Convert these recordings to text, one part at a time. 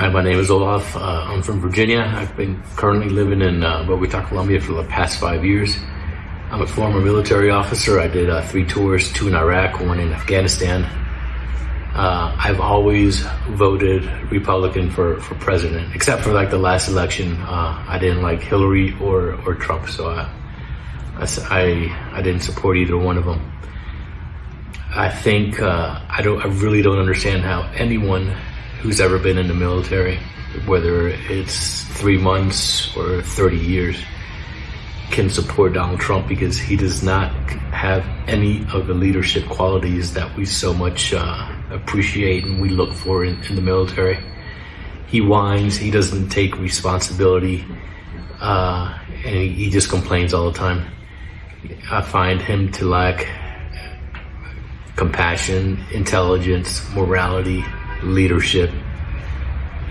Hi, my name is Olaf. Uh, I'm from Virginia. I've been currently living in uh, Bogota, Colombia for the past five years. I'm a former military officer. I did uh, three tours, two in Iraq, one in Afghanistan. Uh, I've always voted Republican for, for president, except for like the last election. Uh, I didn't like Hillary or, or Trump, so I, I, I didn't support either one of them. I think uh, I don't. I really don't understand how anyone who's ever been in the military, whether it's three months or 30 years, can support Donald Trump because he does not have any of the leadership qualities that we so much uh, appreciate and we look for in, in, the military. He whines, he doesn't take responsibility, uh, and he, he just complains all the time. I find him to lack compassion, intelligence, morality, leadership.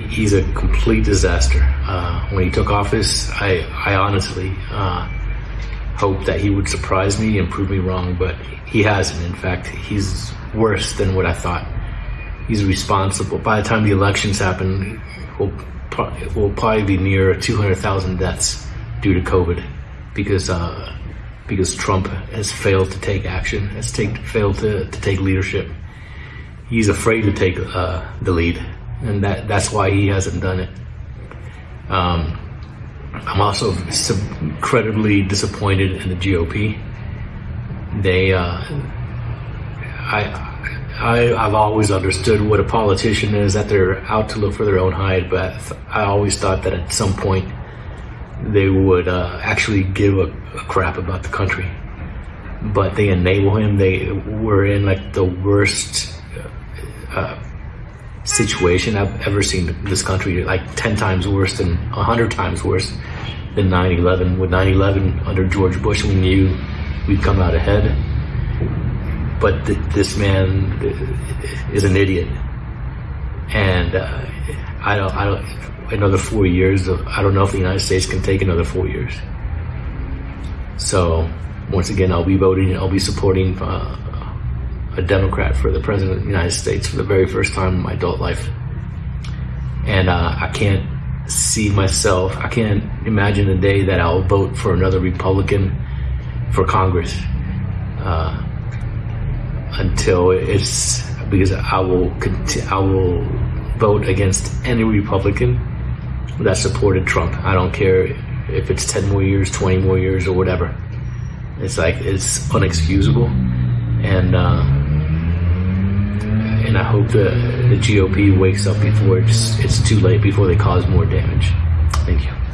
He's a complete disaster. Uh, when he took office, I, I honestly uh, hoped that he would surprise me and prove me wrong, but he hasn't. In fact, he's worse than what I thought. He's responsible. By the time the elections happen, we'll, we'll probably be near 200,000 deaths due to COVID because uh, because Trump has failed to take action, has take, failed to, to take leadership he's afraid to take uh, the lead, and that that's why he hasn't done it. Um, I'm also incredibly disappointed in the GOP. They, uh, I. I, I've always understood what a politician is, that they're out to look for their own hide, but I always thought that at some point they would uh, actually give a, a crap about the country. But they enable him. They were in like the worst uh, situation I've ever seen this country, like 10 times worse than 100 times worse than 9-11. With 9-11 under George Bush, we knew we'd come out ahead. But th this man is an idiot. And uh, I don't, I don't, another four years, of, I don't know if the United States can take another four years. So once again, I'll be voting, I'll be supporting uh, a Democrat for the President of the United States for the very first time in my adult life. And uh, I can't see myself, I can't imagine a day that I'll vote for another Republican for Congress uh, until it's because I will I will vote against any Republican that supported Trump. I don't care if it's 10 more years, 20 more years, or whatever. It's like, it's unexcusable. And, uh, and I hope the, the GOP wakes up before it's, it's too late, before they cause more damage. Thank you.